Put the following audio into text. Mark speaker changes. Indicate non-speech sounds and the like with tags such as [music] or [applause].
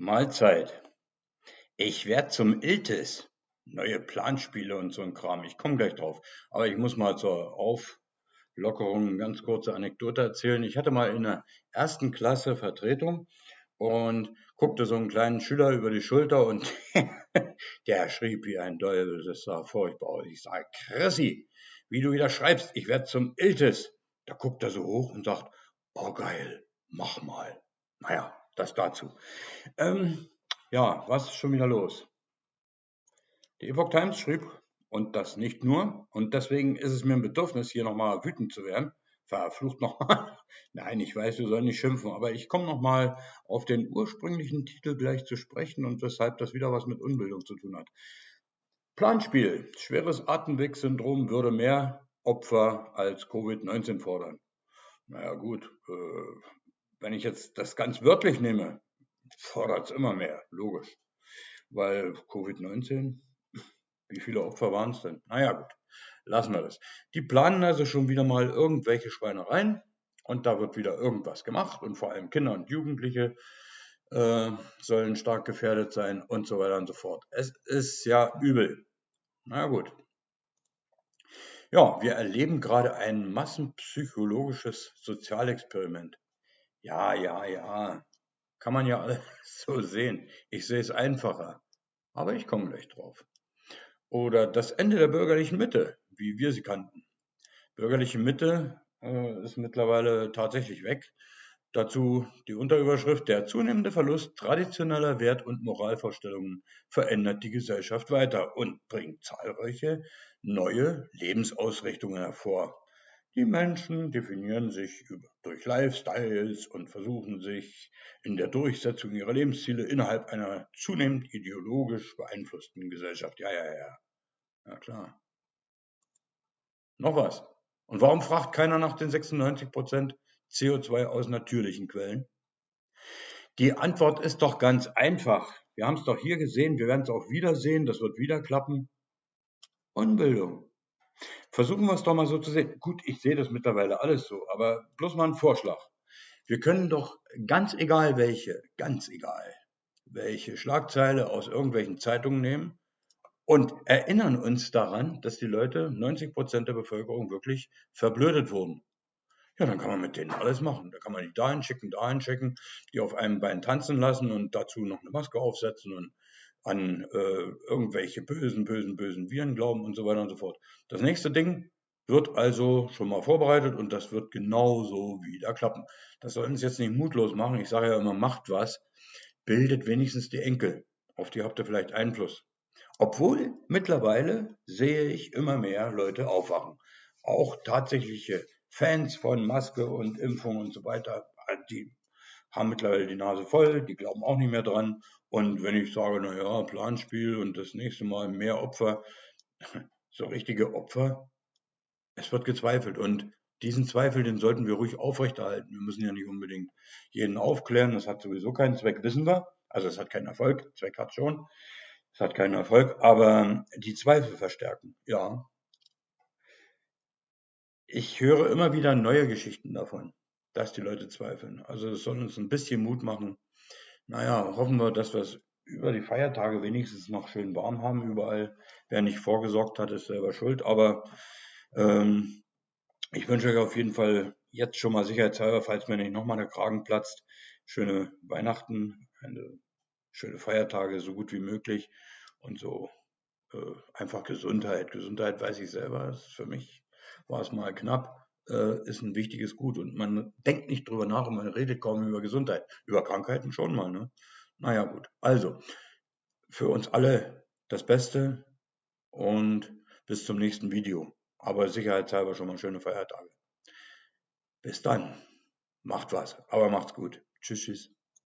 Speaker 1: Mahlzeit. Ich werd zum Iltis. Neue Planspiele und so ein Kram. Ich komme gleich drauf. Aber ich muss mal zur Auflockerung eine ganz kurze Anekdote erzählen. Ich hatte mal in der ersten Klasse Vertretung und guckte so einen kleinen Schüler über die Schulter und [laughs] der schrieb wie ein Teufel. Das sah furchtbar aus. Ich sage, Chrissy, wie du wieder schreibst, ich werd zum Iltis. Da guckt er so hoch und sagt, oh geil, mach mal. Naja, das dazu. Ähm, ja, was ist schon wieder los? Die Epoch Times schrieb, und das nicht nur, und deswegen ist es mir ein Bedürfnis, hier nochmal wütend zu werden. Verflucht nochmal. [laughs] Nein, ich weiß, wir sollen nicht schimpfen, aber ich komme nochmal auf den ursprünglichen Titel gleich zu sprechen und weshalb das wieder was mit Unbildung zu tun hat. Planspiel. Schweres Atemwegssyndrom würde mehr Opfer als Covid-19 fordern. Naja gut, äh, wenn ich jetzt das ganz wörtlich nehme, fordert es immer mehr, logisch. Weil Covid-19, wie viele Opfer waren es denn? Naja, gut, lassen wir das. Die planen also schon wieder mal irgendwelche Schweinereien und da wird wieder irgendwas gemacht und vor allem Kinder und Jugendliche äh, sollen stark gefährdet sein und so weiter und so fort. Es ist ja übel. Na gut. Ja, wir erleben gerade ein massenpsychologisches Sozialexperiment. Ja, ja, ja. Kann man ja alles [laughs] so sehen. Ich sehe es einfacher. Aber ich komme gleich drauf. Oder das Ende der bürgerlichen Mitte, wie wir sie kannten. Bürgerliche Mitte äh, ist mittlerweile tatsächlich weg. Dazu die Unterüberschrift Der zunehmende Verlust traditioneller Wert- und Moralvorstellungen verändert die Gesellschaft weiter und bringt zahlreiche neue Lebensausrichtungen hervor. Die Menschen definieren sich durch Lifestyles und versuchen sich in der Durchsetzung ihrer Lebensziele innerhalb einer zunehmend ideologisch beeinflussten Gesellschaft. Ja, ja, ja. Ja, klar. Noch was. Und warum fragt keiner nach den 96 Prozent CO2 aus natürlichen Quellen? Die Antwort ist doch ganz einfach. Wir haben es doch hier gesehen, wir werden es auch wieder sehen, das wird wieder klappen. Unbildung. Versuchen wir es doch mal so zu sehen. Gut, ich sehe das mittlerweile alles so, aber bloß mal ein Vorschlag. Wir können doch ganz egal welche, ganz egal welche Schlagzeile aus irgendwelchen Zeitungen nehmen und erinnern uns daran, dass die Leute, 90 Prozent der Bevölkerung wirklich verblödet wurden. Ja, dann kann man mit denen alles machen. Da kann man die dahin schicken, dahin schicken, die auf einem Bein tanzen lassen und dazu noch eine Maske aufsetzen und an äh, irgendwelche bösen, bösen, bösen Viren glauben und so weiter und so fort. Das nächste Ding wird also schon mal vorbereitet und das wird genauso wieder klappen. Das soll uns jetzt nicht mutlos machen. Ich sage ja immer, macht was, bildet wenigstens die Enkel. Auf die habt ihr vielleicht Einfluss. Obwohl mittlerweile sehe ich immer mehr Leute aufwachen. Auch tatsächliche Fans von Maske und Impfung und so weiter, die haben mittlerweile die Nase voll, die glauben auch nicht mehr dran. Und wenn ich sage, naja, Planspiel und das nächste Mal mehr Opfer, [laughs] so richtige Opfer, es wird gezweifelt. Und diesen Zweifel, den sollten wir ruhig aufrechterhalten. Wir müssen ja nicht unbedingt jeden aufklären, das hat sowieso keinen Zweck, wissen wir. Also es hat keinen Erfolg, Zweck hat schon. Es hat keinen Erfolg, aber die Zweifel verstärken, ja. Ich höre immer wieder neue Geschichten davon dass die Leute zweifeln. Also es soll uns ein bisschen Mut machen. Naja, hoffen wir, dass wir es über die Feiertage wenigstens noch schön warm haben überall. Wer nicht vorgesorgt hat, ist selber schuld. Aber ähm, ich wünsche euch auf jeden Fall jetzt schon mal sicherheitshalber, falls mir nicht nochmal der Kragen platzt, schöne Weihnachten, eine schöne Feiertage, so gut wie möglich und so äh, einfach Gesundheit. Gesundheit weiß ich selber, für mich war es mal knapp äh, ist ein wichtiges Gut. Und man denkt nicht drüber nach und man redet kaum über Gesundheit. Über Krankheiten schon mal. Ne? Naja, gut. Also, für uns alle das Beste und bis zum nächsten Video. Aber sicherheitshalber schon mal schöne Feiertage. Bis dann. Macht was, aber macht's gut. Tschüss, tschüss.